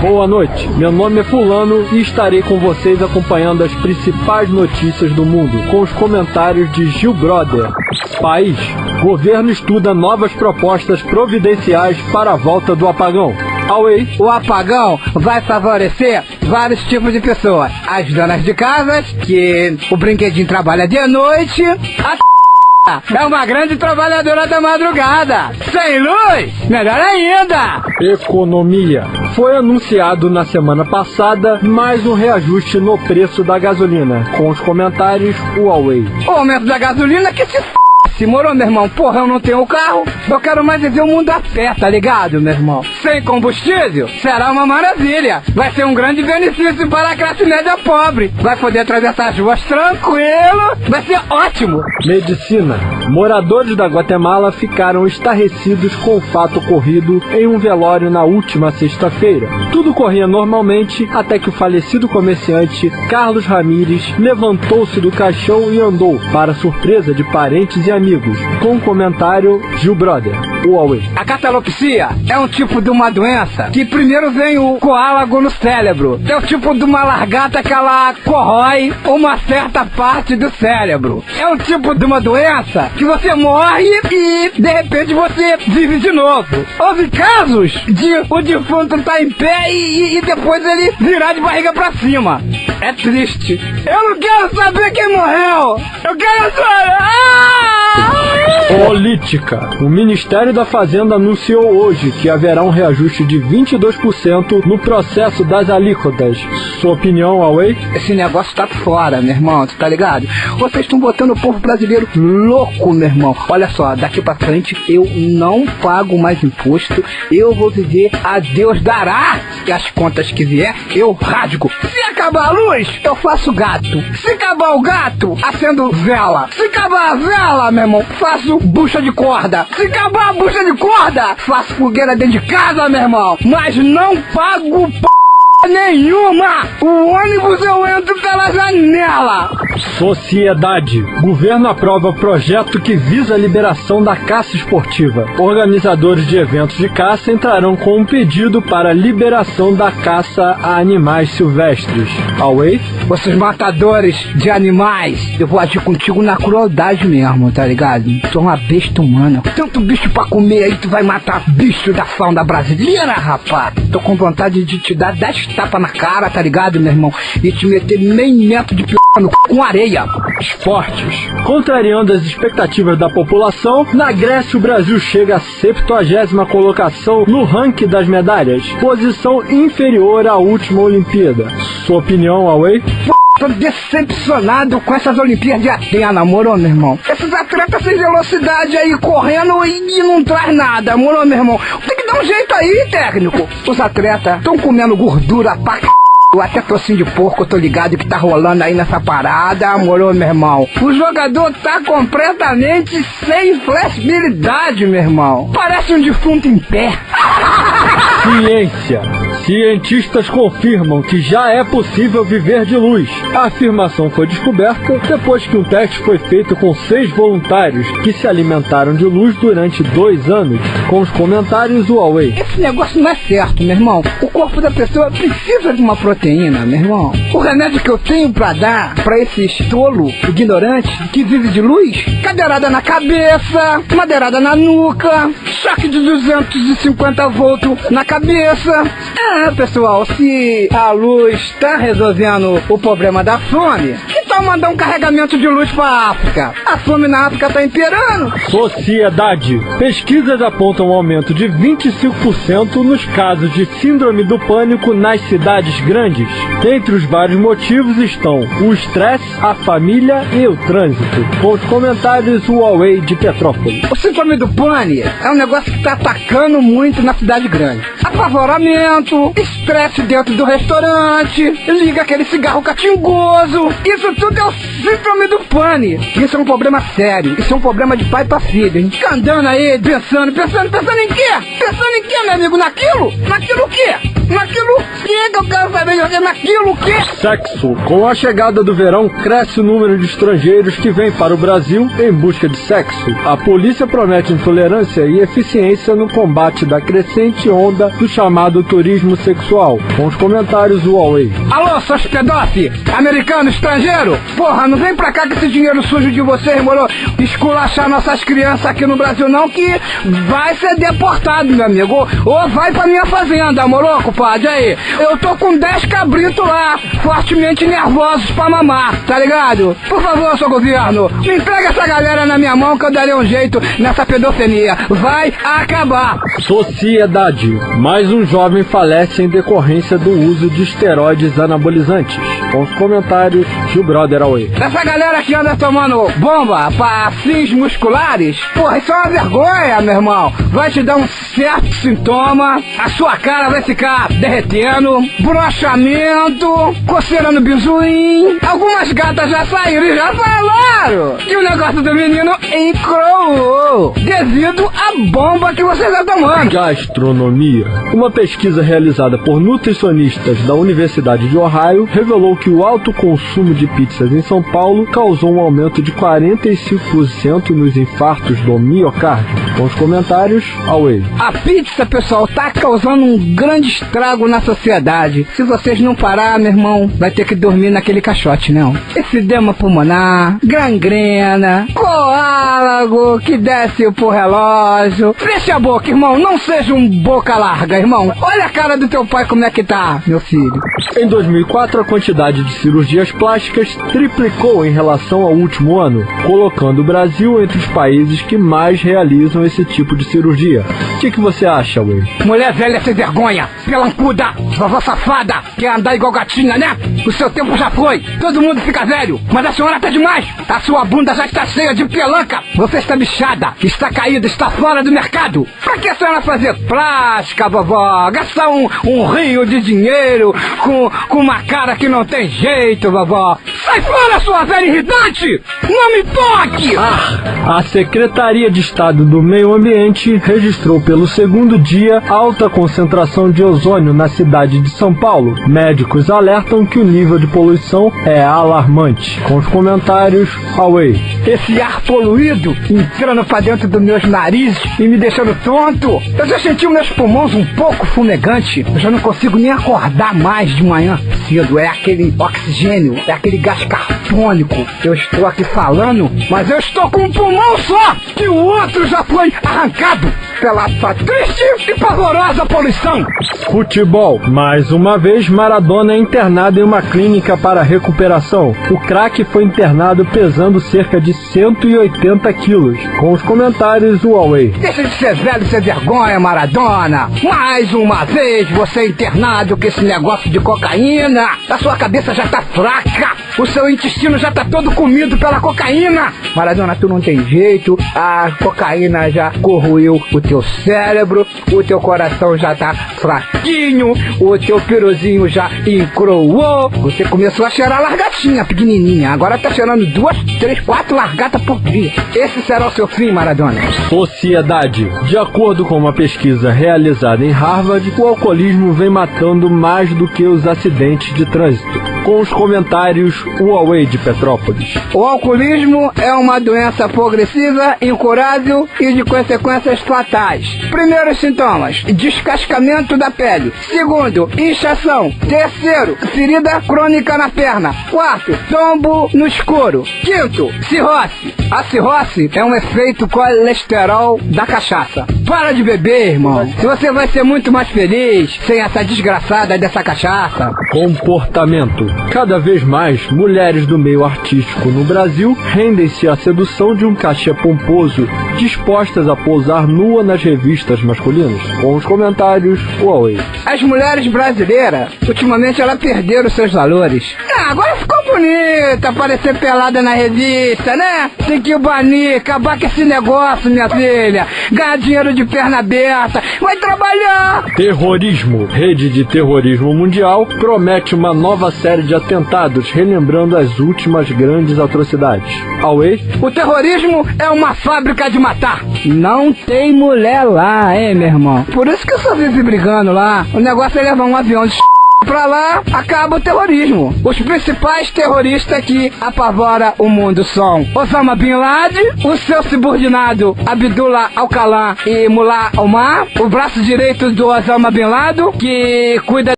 Boa noite, meu nome é Fulano e estarei com vocês acompanhando as principais notícias do mundo com os comentários de Gil Brother. País: Governo estuda novas propostas providenciais para a volta do apagão. Away. O apagão vai favorecer vários tipos de pessoas. As donas de casas, que o brinquedinho trabalha de noite, a é uma grande trabalhadora da madrugada. Sem luz, melhor ainda. Economia. Foi anunciado na semana passada mais um reajuste no preço da gasolina. Com os comentários Huawei. O aumento da gasolina que se f... Se morou, meu irmão, porra, eu não tenho carro. Eu quero mais viver o mundo a pé, tá ligado, meu irmão? Sem combustível, será uma maravilha. Vai ser um grande benefício para a classe média pobre. Vai poder atravessar as ruas tranquilo. Vai ser ótimo. Medicina. Moradores da Guatemala ficaram estarrecidos com o fato ocorrido em um velório na última sexta-feira. Tudo corria normalmente até que o falecido comerciante Carlos Ramírez levantou-se do caixão e andou, para surpresa de parentes e amigos, com o comentário Gil Brother, Huawei. A catalepsia é um tipo de uma doença que primeiro vem o coálago no cérebro. É o tipo de uma largata que ela corrói uma certa parte do cérebro. É um tipo de uma doença que você morre e de repente você vive de novo. Houve casos de o defunto estar tá em pé e, e depois ele virar de barriga pra cima. É triste. Eu não quero saber quem morreu. Eu quero saber. Ah! Política. O Ministério da Fazenda anunciou hoje que haverá um reajuste de 22% no processo das alíquotas. Sua opinião, Away? Esse negócio tá fora, meu irmão, tu tá ligado? Vocês estão botando o povo brasileiro louco, meu irmão. Olha só, daqui pra frente eu não pago mais imposto. Eu vou viver a Deus dará. E as contas que vier, eu rasgo. Se acabar a luz, eu faço gato. Se acabar o gato, acendo vela. Se acabar a vela, meu irmão, faço bucha de corda. Se acabar a bucha de corda, faço fogueira dentro de casa, meu irmão. Mas não pago p nenhuma! O ônibus eu entro pela janela! Sociedade. Governo aprova projeto que visa a liberação da caça esportiva. Organizadores de eventos de caça entrarão com um pedido para a liberação da caça a animais silvestres. Away? Vocês matadores de animais, eu vou agir contigo na crueldade mesmo, tá ligado? Tu é uma besta humana. Tanto bicho pra comer aí, tu vai matar bicho da fauna brasileira, rapaz. Tô com vontade de te dar 10 tapas na cara, tá ligado, meu irmão? E te meter meio metro de p com areia. Esportes. Contrariando as expectativas da população, na Grécia o Brasil chega à 70 colocação no ranking das medalhas, posição inferior à última Olimpíada. Sua opinião, Away? Tô decepcionado com essas Olimpíadas de Atena, moro, meu irmão? Esses atletas sem velocidade aí correndo e, não traz nada, moro, meu irmão? Tem que dar um jeito aí, técnico. Os atletas estão comendo gordura pra c... Até tocinho de porco, tô ligado que tá rolando aí nessa parada, moro, meu irmão? O jogador tá completamente sem flexibilidade, meu irmão. Parece um defunto em pé. Ciência. Cientistas confirmam que já é possível viver de luz. A afirmação foi descoberta depois que um teste foi feito com seis voluntários que se alimentaram de luz durante dois anos. Com os comentários Huawei. Esse negócio não é certo, meu irmão. O corpo da pessoa precisa de uma proteína, meu irmão. O remédio que eu tenho para dar para esse tolo ignorante que vive de luz, cadeirada na cabeça, madeirada na nuca, choque de 250 volts na cabeça. É, pessoal, se a luz está resolvendo o problema da fome, então mandar um carregamento de luz para África. A fome na África está imperando. Sociedade. Pesquisas apontam um aumento de 25% nos casos de síndrome do pânico nas cidades grandes. Entre os vários motivos estão o estresse, a família e o trânsito. Com os comentários Huawei de Petrópolis. O síndrome do pânico é um negócio que está atacando muito na cidade grande. Apavoramento, estresse dentro do restaurante, liga aquele cigarro catingoso. Isso tudo é o síndrome do pânico. Isso é um problema sério. Isso é um problema de pai pra filho, hein? Fica andando aí, pensando, pensando, pensando em quê? Pensando em quê, meu amigo? Naquilo? Naquilo o quê? Naquilo que que eu quero saber você naquilo que... Sexo. Com a chegada do verão, cresce o número de estrangeiros que vêm para o Brasil em busca de sexo. A polícia promete intolerância e eficiência no combate da crescente onda do chamado turismo sexual. Com os comentários do Huawei. Alô, seus pedófilos, americano, estrangeiro, porra, não vem pra cá com esse dinheiro sujo de vocês, moro, esculachar nossas crianças aqui no Brasil não, que vai ser deportado, meu amigo, ou vai pra minha fazenda, moro, compadre, aí, eu tô com 10 cabritos lá, fortemente nervosos pra mamar, tá ligado? Por favor, seu governo, me entrega essa galera na minha mão que eu darei um jeito nessa pedofilia, vai acabar. Sociedade. Mais um jovem falece em decorrência do uso de esteroides anabolizantes. Com os comentários do Brother Away. Essa galera que anda tomando bomba pra fins musculares, porra, isso é uma vergonha, meu irmão. Vai te dar um certo sintoma, a sua cara vai ficar derretendo, broxamento, coceira no bizuim. Algumas gatas já saíram e já falaram que o negócio do menino encroou devido à bomba que você está tomando. Gastronomia. Uma pesquisa realizada por nutricionistas da Universidade de Ohio revelou que o alto consumo de pizzas em São Paulo causou um aumento de 45% nos infartos do miocárdio. Com os comentários, Away. A pizza, pessoal, tá causando um grande estrago na sociedade. Se vocês não parar, meu irmão, vai ter que dormir naquele caixote, não. Efidema pulmonar, gangrena, coálago que desce pro relógio. Fecha a boca, irmão, não seja um boca larga, irmão. Olha a cara do teu pai como é que tá, meu filho. Em 2004, a quantidade de cirurgias plásticas triplicou em relação ao último ano, colocando o Brasil entre os países que mais realizam esse tipo de cirurgia. O que, que você acha, Will? Mulher velha sem vergonha, pelancuda, vovó safada, quer andar igual gatinha, né? O seu tempo já foi, todo mundo fica velho, mas a senhora tá demais. A sua bunda já está cheia de pelanca. Você está bichada, está caída, está fora do mercado. Pra que a senhora fazer plástica, vovó? Gastar um, um rio de dinheiro com, com uma cara que não tem jeito, vovó. Sai fora, sua velha irritante! Não me toque! Ah, a Secretaria de Estado do Meio Ambiente registrou pelo segundo dia alta concentração de ozônio na cidade de São Paulo. Médicos alertam que o nível de poluição é alarmante. Com os comentários, Huawei. Esse ar poluído entrando pra dentro dos meus narizes e me deixando tonto. Eu já senti meus pulmões um pouco fumegante. Eu já não consigo nem acordar mais de manhã cedo. É aquele oxigênio, é aquele gás carbônico. Eu estou aqui falando, mas eu estou com um pulmão só, que o outro já foi arrancado pela essa triste e pavorosa poluição. Futebol. Mais uma vez, Maradona é internado em uma clínica para recuperação. O craque foi internado pesando cerca de 180 quilos. Com os comentários, o Huawei. Deixa de ser velho sem vergonha, Maradona. Mais uma vez você internado com esse negócio de cocaína. A sua cabeça já tá fraca. O seu intestino já tá todo comido pela cocaína. Maradona, tu não tem jeito. A cocaína já corroeu o teu cérebro. O teu coração já tá fraquinho. O teu piruzinho já encroou. Você começou a cheirar largatinha, pequenininha. Agora tá cheirando duas, três, quatro largatas por dia. Esse será o seu fim, Maradona. Sociedade. De acordo com uma pesquisa realizada em Harvard, o alcoolismo vem matando mais do que os acidentes de trânsito. Com os comentários, Huawei de Petrópolis. O alcoolismo é uma doença progressiva, incurável e de consequências fatais. Primeiros sintomas: descascamento da pele. Segundo, inchação. Terceiro, ferida crônica na perna. Quarto, tombo no escuro. Quinto, cirrose. A cirrose é um efeito colesterol da cachaça. Para de beber, irmão. Se você vai ser muito mais feliz sem essa desgraçada dessa cachaça. Comportamento. Cada vez mais, mulheres do meio artístico no Brasil rendem-se à sedução de um cachê pomposo, dispostas a pousar nua nas revistas masculinas. Com os comentários, Huawei. As mulheres brasileiras, ultimamente, elas perderam seus valores. Ah, agora ficou bonita, aparecer pelada na revista, né? Tem que banir, acabar com esse negócio, minha filha. Ganhar dinheiro de perna aberta. Vai trabalhar! Terrorismo. Rede de terrorismo mundial promete uma nova série de atentados, relembrando as últimas grandes atrocidades. Huawei. O terrorismo é uma fábrica de matar. Não tem mulher lá, hein, meu irmão? Por isso que eu só vive brigando lá. O negócio é levar um avião de pra lá, acaba o terrorismo. Os principais terroristas que apavora o mundo são Osama Bin Laden, o seu subordinado Abdullah Al-Kalam e Mullah Omar, o braço direito do Osama Bin Laden, que cuida